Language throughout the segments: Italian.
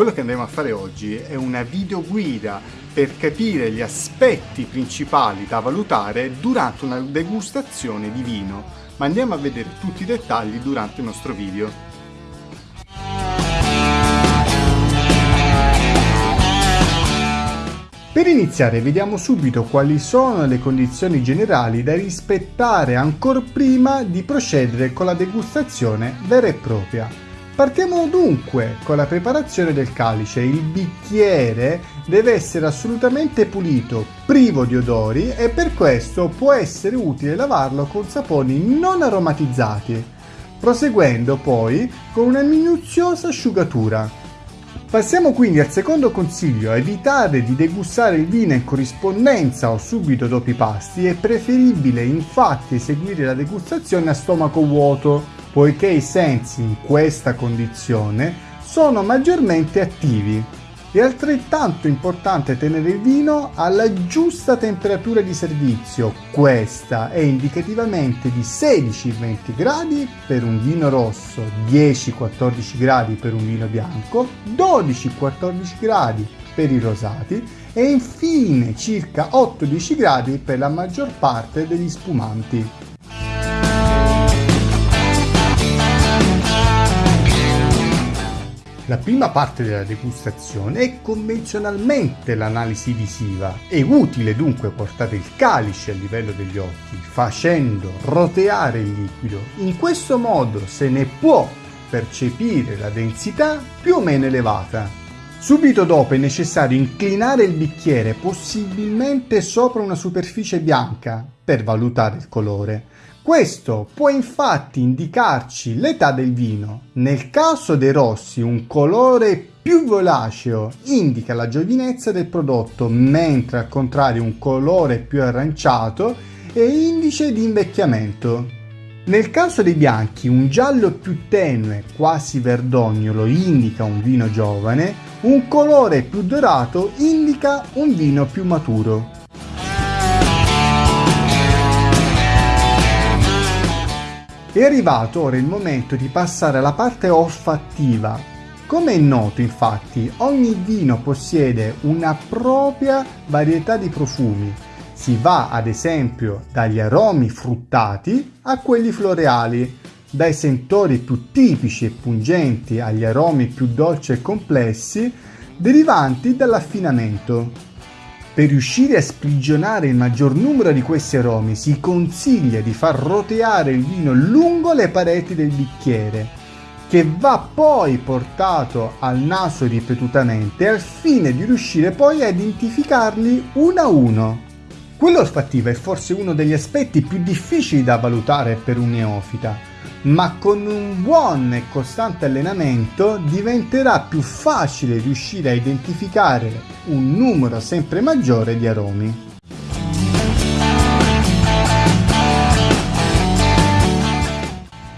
Quello che andremo a fare oggi è una video guida per capire gli aspetti principali da valutare durante una degustazione di vino, ma andiamo a vedere tutti i dettagli durante il nostro video. Per iniziare vediamo subito quali sono le condizioni generali da rispettare ancora prima di procedere con la degustazione vera e propria. Partiamo dunque con la preparazione del calice. Il bicchiere deve essere assolutamente pulito, privo di odori e per questo può essere utile lavarlo con saponi non aromatizzati, proseguendo poi con una minuziosa asciugatura. Passiamo quindi al secondo consiglio, evitare di degustare il vino in corrispondenza o subito dopo i pasti, è preferibile infatti eseguire la degustazione a stomaco vuoto, poiché i sensi in questa condizione sono maggiormente attivi. È altrettanto importante tenere il vino alla giusta temperatura di servizio, questa è indicativamente di 16-20 gradi per un vino rosso, 10-14 gradi per un vino bianco, 12-14 gradi per i rosati e infine circa 8-10 gradi per la maggior parte degli spumanti. La prima parte della degustazione è convenzionalmente l'analisi visiva. È utile dunque portare il calice a livello degli occhi, facendo roteare il liquido. In questo modo se ne può percepire la densità più o meno elevata. Subito dopo è necessario inclinare il bicchiere possibilmente sopra una superficie bianca per valutare il colore. Questo può infatti indicarci l'età del vino. Nel caso dei rossi un colore più violaceo indica la giovinezza del prodotto, mentre al contrario un colore più aranciato è indice di invecchiamento. Nel caso dei bianchi un giallo più tenue, quasi verdognolo, indica un vino giovane, un colore più dorato indica un vino più maturo. È arrivato ora il momento di passare alla parte olfattiva. Come è noto infatti, ogni vino possiede una propria varietà di profumi. Si va ad esempio dagli aromi fruttati a quelli floreali, dai sentori più tipici e pungenti agli aromi più dolci e complessi derivanti dall'affinamento. Per riuscire a sprigionare il maggior numero di questi aromi si consiglia di far roteare il vino lungo le pareti del bicchiere, che va poi portato al naso ripetutamente al fine di riuscire poi a identificarli uno a uno. Quello olfattivo è forse uno degli aspetti più difficili da valutare per un neofita, ma con un buon e costante allenamento diventerà più facile riuscire a identificare un numero sempre maggiore di aromi.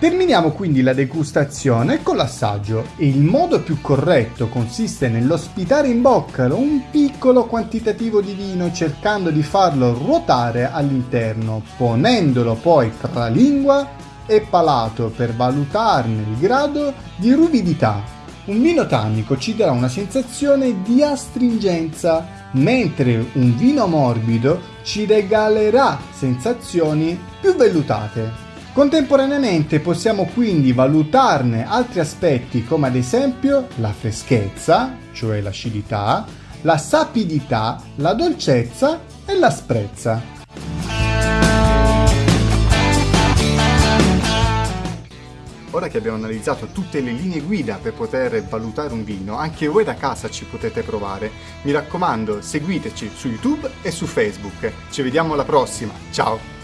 Terminiamo quindi la degustazione con l'assaggio. Il modo più corretto consiste nell'ospitare in bocca un piccolo quantitativo di vino cercando di farlo ruotare all'interno, ponendolo poi tra lingua e palato per valutarne il grado di ruvidità. Un vino tannico ci darà una sensazione di astringenza, mentre un vino morbido ci regalerà sensazioni più vellutate. Contemporaneamente possiamo quindi valutarne altri aspetti come ad esempio la freschezza, cioè l'acidità, la sapidità, la dolcezza e l'asprezza. Ora che abbiamo analizzato tutte le linee guida per poter valutare un vino, anche voi da casa ci potete provare. Mi raccomando, seguiteci su YouTube e su Facebook. Ci vediamo alla prossima, ciao!